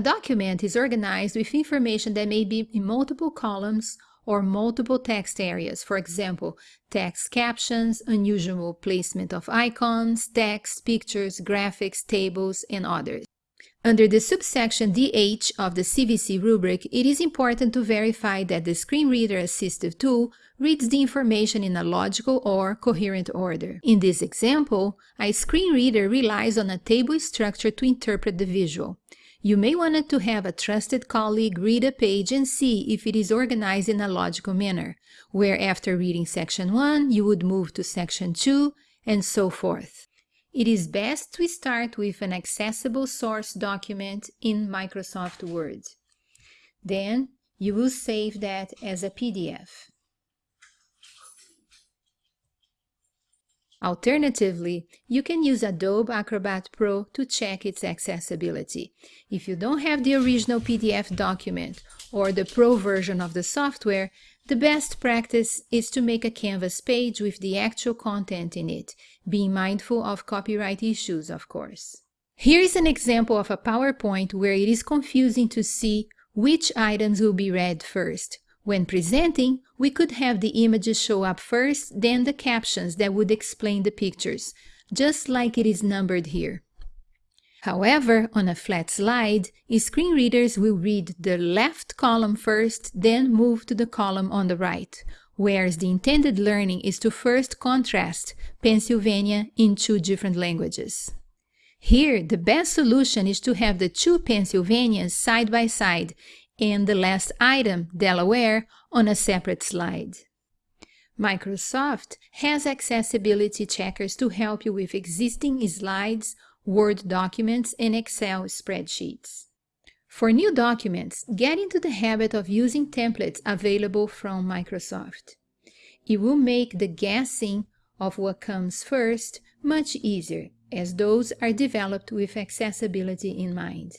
A document is organized with information that may be in multiple columns or multiple text areas, for example, text captions, unusual placement of icons, text, pictures, graphics, tables, and others. Under the subsection DH of the CVC rubric, it is important to verify that the Screen Reader Assistive tool reads the information in a logical or coherent order. In this example, a screen reader relies on a table structure to interpret the visual. You may want to have a trusted colleague read a page and see if it is organized in a logical manner, where after reading section 1, you would move to section 2, and so forth. It is best to start with an accessible source document in Microsoft Word. Then you will save that as a PDF. Alternatively, you can use Adobe Acrobat Pro to check its accessibility. If you don't have the original PDF document or the Pro version of the software, the best practice is to make a Canvas page with the actual content in it, being mindful of copyright issues, of course. Here is an example of a PowerPoint where it is confusing to see which items will be read first. When presenting, we could have the images show up first, then the captions that would explain the pictures, just like it is numbered here. However, on a flat slide, screen readers will read the left column first, then move to the column on the right, whereas the intended learning is to first contrast Pennsylvania in two different languages. Here, the best solution is to have the two Pennsylvanias side by side and the last item, Delaware, on a separate slide. Microsoft has accessibility checkers to help you with existing slides, Word documents, and Excel spreadsheets. For new documents, get into the habit of using templates available from Microsoft. It will make the guessing of what comes first much easier, as those are developed with accessibility in mind.